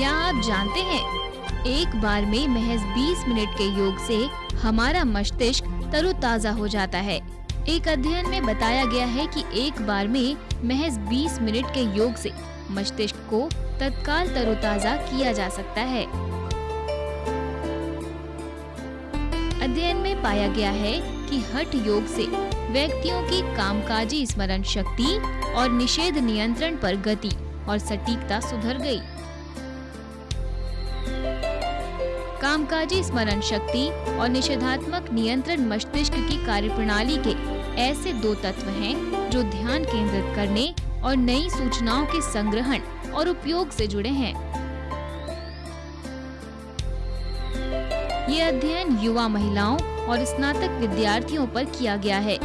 क्या आप जानते हैं? एक बार में महज 20 मिनट के योग से हमारा मस्तिष्क तरोताजा हो जाता है। एक अध्ययन में बताया गया है कि एक बार में महज 20 मिनट के योग से मस्तिष्क को तत्काल तरोताजा किया जा सकता है। अध्ययन में पाया गया है कि हठ योग से व्यक्तियों की कामकाजी, स्मरण शक्ति और निषेध नियंत्रण पर गति और सटीकता सुधर गई। कामकाजी, स्मरण शक्ति और निषेधात्मक नियंत्रण मस्तिष्क की कार्यप्रणाली के ऐसे दो तत्व हैं जो ध्यान केंद्रित करने और नई सूचनाओं के संग्रहण और उपयोग से जुड़े हैं। ये अध्ययन युवा महिलाओं और स्नातक विद्यार्थियों पर किया गया है।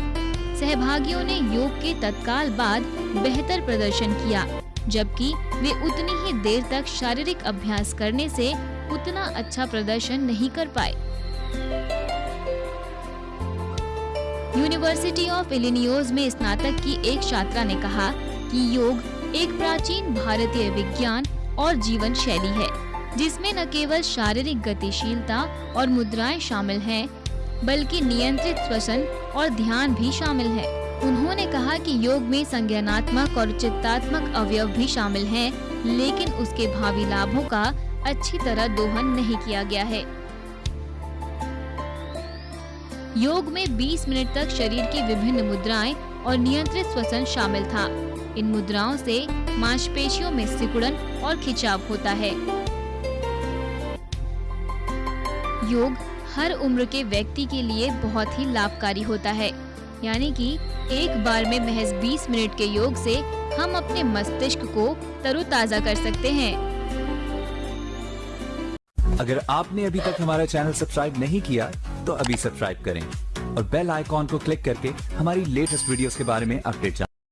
सहभागियों ने योग के तत्काल बाद बेहतर प्रदर्शन किया, जबकि वे उतनी ही देर तक शारीरिक अभ्यास करने से उतना अच्छा प्रदर्शन नहीं कर पाए। यूनिवर्सिटी ऑफ़ इलिनियोज में स्नातक की एक छात्रा ने कहा कि योग एक प्राचीन भारतीय विज्ञान और जीवन शैली है जिसमें न केवल शारीरिक गतिशीलता और मुद्राएँ शामिल हैं, बल्कि नियंत्रित श्वसन और ध्यान भी शामिल है। उन्होंने कहा कि योग में संज्ञानात्मक और चित्तात्मक अवयव भी शामिल हैं, लेकिन उसके भावी लाभों का अच्छी तरह दोहन नहीं किया गया है। योग में 20 मिनट तक शरीर की विभिन्न मुद्राएँ और नियंत्रित श्वसन शामिल था। इन मुद्राओं से मांसपेशियों में सिकुड़न और खिंचाव होता है। योग हर उम्र के व्यक्ति के लिए बहुत ही लाभकारी होता है। यानी कि एक बार में महज 20 मिनट के योग से हम अपने मस्तिष्क को तरोताजा कर सकते हैं। अगर आपने अभी तक हमारा चैनल सब्सक्राइब नहीं किया तो अभी सब्सक्राइब करें और बेल आइकॉन को क्लिक करके हमारी लेटेस्ट वीडियोस के बारे में अपडेट